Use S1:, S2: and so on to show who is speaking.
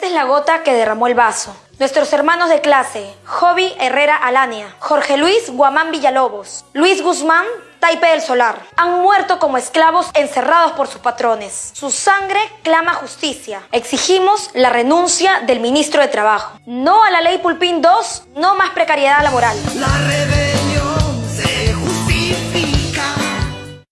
S1: Esta es la gota que derramó el vaso. Nuestros hermanos de clase, Joby Herrera Alania, Jorge Luis Guamán Villalobos, Luis Guzmán Taipe del Solar, han muerto como esclavos encerrados por sus patrones. Su sangre clama justicia. Exigimos la renuncia del ministro de Trabajo. No a la ley Pulpín 2, no más precariedad laboral.
S2: La